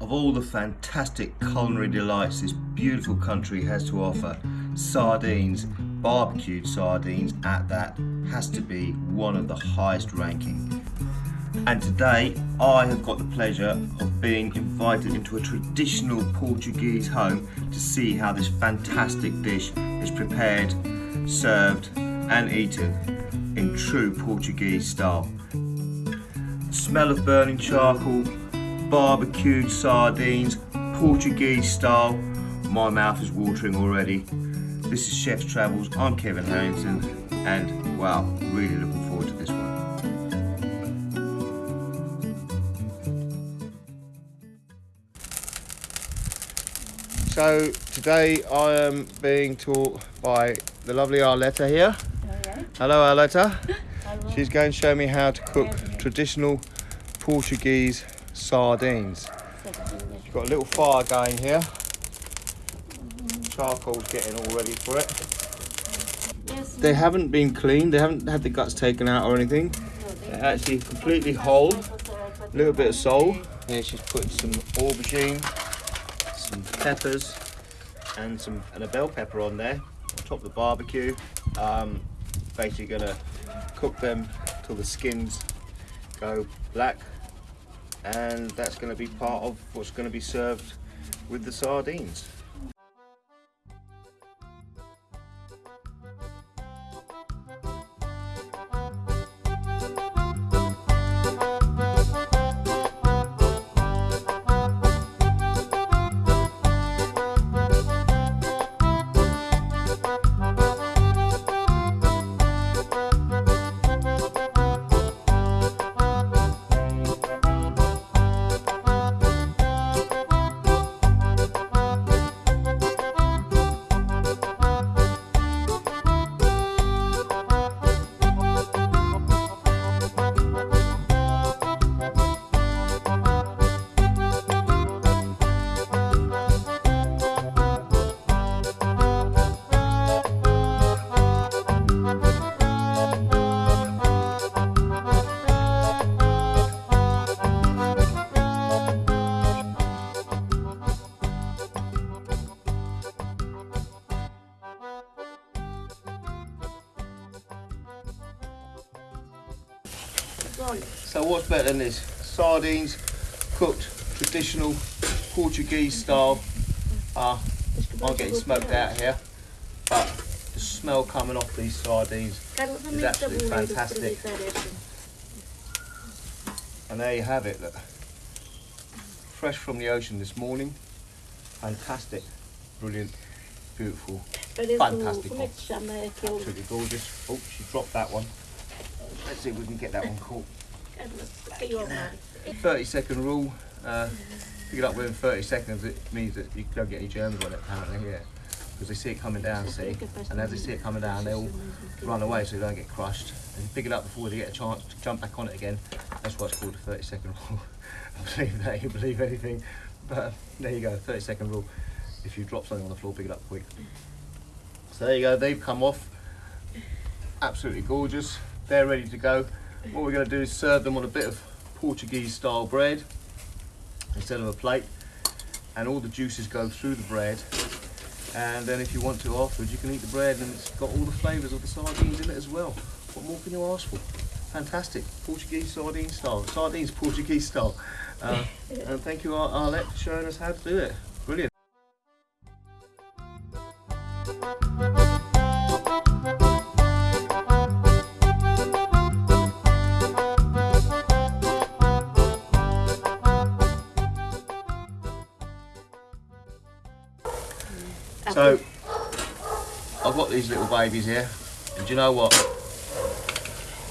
of all the fantastic culinary delights this beautiful country has to offer, sardines, barbecued sardines at that, has to be one of the highest ranking. And today I have got the pleasure of being invited into a traditional Portuguese home to see how this fantastic dish is prepared, served and eaten in true Portuguese style. The smell of burning charcoal, barbecued sardines, Portuguese style. My mouth is watering already. This is Chef's Travels. I'm Kevin Harrington, and wow, really looking forward to this one. So today I am being taught by the lovely Arletta here. Hello Arletta. She's going to show me how to cook traditional Portuguese sardines. You've got a little fire going here. Charcoal's getting all ready for it. They haven't been cleaned, they haven't had the guts taken out or anything. They're actually completely whole. A little bit of salt. Here she's putting some aubergine, some peppers, and some and a bell pepper on there on top of the barbecue. Um, basically gonna cook them till the skins go black and that's going to be part of what's going to be served with the sardines. So what's better than this? Sardines cooked traditional Portuguese style. Uh, I'm getting smoked out here, but the smell coming off these sardines is absolutely fantastic. And there you have it, look. Fresh from the ocean this morning. Fantastic, brilliant, beautiful, fantastic. Absolutely gorgeous. Oh, she dropped that one. Let's see if we can get that one caught. 30 second rule. Uh, pick it up within 30 seconds, it means that you don't get any germs on it apparently, yeah. Because they see it coming down, see, and as they see it coming down, they all run away so they don't get crushed. And you pick it up before they get a chance to jump back on it again. That's why it's called a 30 second rule. I believe that, you believe anything. But there you go, 30 second rule. If you drop something on the floor, pick it up quick. So there you go, they've come off. Absolutely gorgeous. They're ready to go. What we're going to do is serve them on a bit of Portuguese style bread instead of a plate and all the juices go through the bread and then if you want to afterwards you can eat the bread and it's got all the flavours of the sardines in it as well. What more can you ask for? Fantastic, Portuguese sardine style, sardines Portuguese style. Uh, and thank you Arlette for showing us how to do it. So, I've got these little babies here, and do you know what?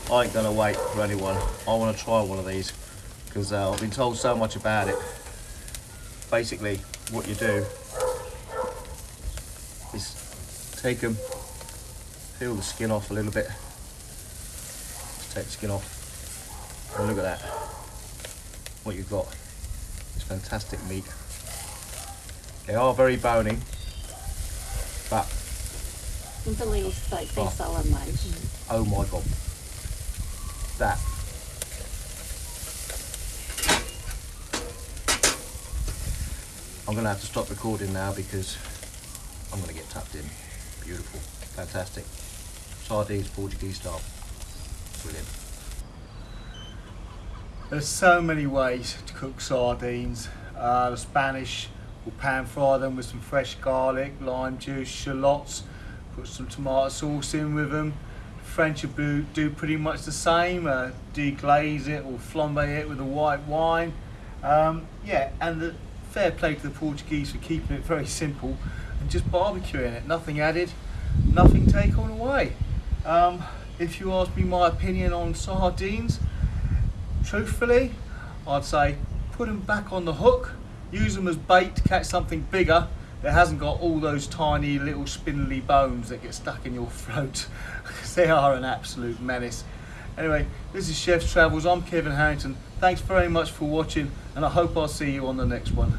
I ain't gonna wait for anyone. I wanna try one of these, because uh, I've been told so much about it. Basically, what you do is take them, peel the skin off a little bit. Just take the skin off, and look at that. What you've got is fantastic meat. They are very bony, but Muito lindo steak, tem Oh. sal a mais. oh my god, that I'm gonna have to stop recording now because I'm gonna get tucked in. Beautiful, fantastic. Sardines Portuguese style. Brilliant. There's so many ways to cook sardines. Uh, the Spanish will pan fry them with some fresh garlic, lime juice, shallots, put some tomato sauce in with them. French do, do pretty much the same, uh, deglaze it or flambe it with a white wine. Um, yeah, and the fair play to the Portuguese for keeping it very simple and just barbecuing it, nothing added, nothing taken away. Um, if you ask me my opinion on sardines, truthfully, I'd say put them back on the hook, use them as bait to catch something bigger that hasn't got all those tiny little spindly bones that get stuck in your throat because they are an absolute menace. Anyway, this is Chef's Travels. I'm Kevin Harrington. Thanks very much for watching and I hope I'll see you on the next one.